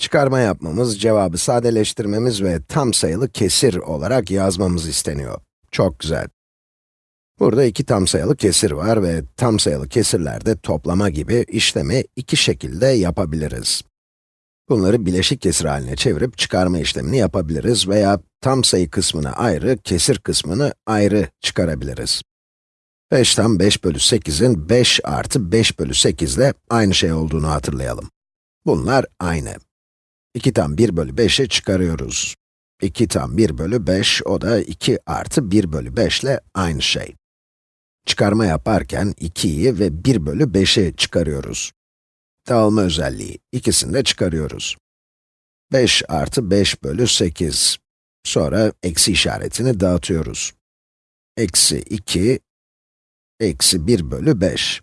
Çıkarma yapmamız, cevabı sadeleştirmemiz ve tam sayılı kesir olarak yazmamız isteniyor. Çok güzel. Burada iki tam sayılı kesir var ve tam sayılı kesirlerde toplama gibi işlemi iki şekilde yapabiliriz. Bunları bileşik kesir haline çevirip çıkarma işlemini yapabiliriz veya tam sayı kısmını ayrı, kesir kısmını ayrı çıkarabiliriz. 5'ten 5 bölü 8'in 5 artı 5 bölü 8 ile aynı şey olduğunu hatırlayalım. Bunlar aynı. 2 tam 1 bölü 5'i çıkarıyoruz. 2 tam 1 bölü 5, o da 2 artı 1 bölü 5 ile aynı şey. Çıkarma yaparken 2'yi ve 1 bölü 5'i çıkarıyoruz. Dağılma özelliği, ikisini de çıkarıyoruz. 5 artı 5 bölü 8. Sonra eksi işaretini dağıtıyoruz. Eksi 2, eksi 1 bölü 5.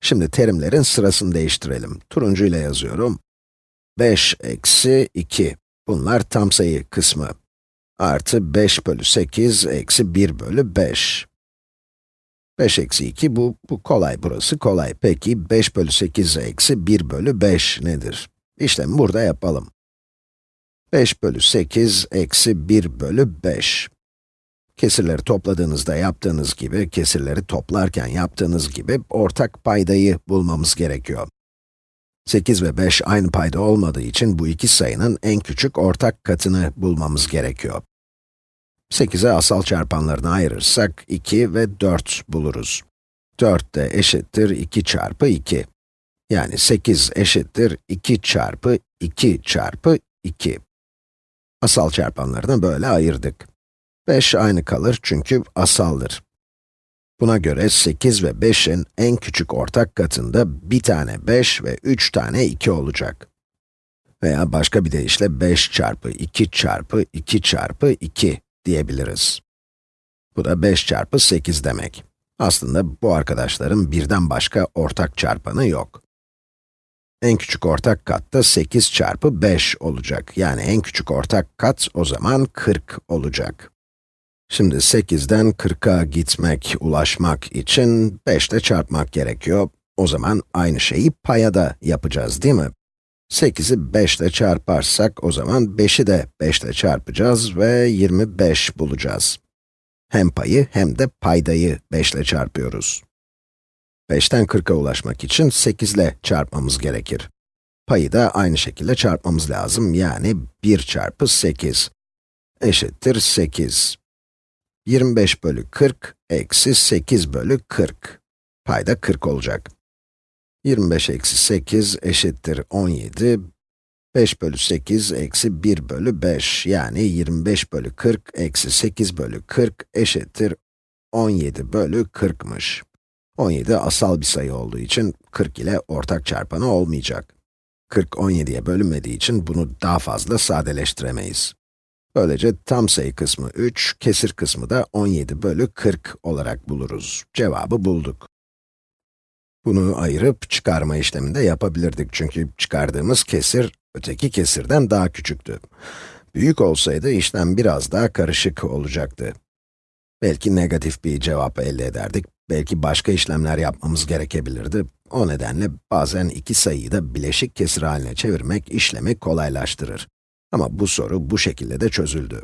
Şimdi terimlerin sırasını değiştirelim. Turuncu ile yazıyorum. 5 eksi 2. Bunlar tam sayı kısmı. Artı 5 bölü 8 eksi 1 bölü 5. 5 eksi 2, bu, bu kolay, burası kolay. Peki 5 bölü 8 eksi 1 bölü 5 nedir? İşlemi burada yapalım. 5 bölü 8 eksi 1 bölü 5. Kesirleri topladığınızda yaptığınız gibi, kesirleri toplarken yaptığınız gibi ortak paydayı bulmamız gerekiyor. 8 ve 5 aynı payda olmadığı için bu iki sayının en küçük ortak katını bulmamız gerekiyor. 8'e asal çarpanlarını ayırırsak 2 ve 4 buluruz. 4 de eşittir 2 çarpı 2. Yani 8 eşittir 2 çarpı 2 çarpı 2. Asal çarpanlarını böyle ayırdık. 5 aynı kalır çünkü asaldır. Buna göre 8 ve 5'in en küçük ortak katında bir tane 5 ve 3 tane 2 olacak. Veya başka bir deyişle 5 çarpı 2 çarpı 2 çarpı 2 diyebiliriz. Bu da 5 çarpı 8 demek. Aslında bu arkadaşların birden başka ortak çarpanı yok. En küçük ortak kat da 8 çarpı 5 olacak. Yani en küçük ortak kat o zaman 40 olacak. Şimdi 8'den 40'a gitmek, ulaşmak için 5 ile çarpmak gerekiyor. O zaman aynı şeyi paya da yapacağız değil mi? 8'i 5 ile çarparsak o zaman 5'i de 5 ile çarpacağız ve 25 bulacağız. Hem payı hem de paydayı 5 ile çarpıyoruz. 5'ten 40'a ulaşmak için 8 ile çarpmamız gerekir. Payı da aynı şekilde çarpmamız lazım, yani 1 çarpı 8 eşittir 8. 25 bölü 40 eksi 8 bölü 40. Payda 40 olacak. 25 eksi 8 eşittir 17. 5 bölü 8 eksi 1 bölü 5 yani 25 bölü 40 eksi 8 bölü 40 eşittir 17 bölü 40'mış. 17 asal bir sayı olduğu için 40 ile ortak çarpanı olmayacak. 40 17'ye bölünmediği için bunu daha fazla sadeleştiremeyiz. Böylece tam sayı kısmı 3, kesir kısmı da 17 bölü 40 olarak buluruz. Cevabı bulduk. Bunu ayırıp çıkarma işleminde yapabilirdik çünkü çıkardığımız kesir, öteki kesirden daha küçüktü. Büyük olsaydı işlem biraz daha karışık olacaktı. Belki negatif bir cevap elde ederdik, belki başka işlemler yapmamız gerekebilirdi. O nedenle bazen iki sayıyı da bileşik kesir haline çevirmek işlemi kolaylaştırır. Ama bu soru bu şekilde de çözüldü.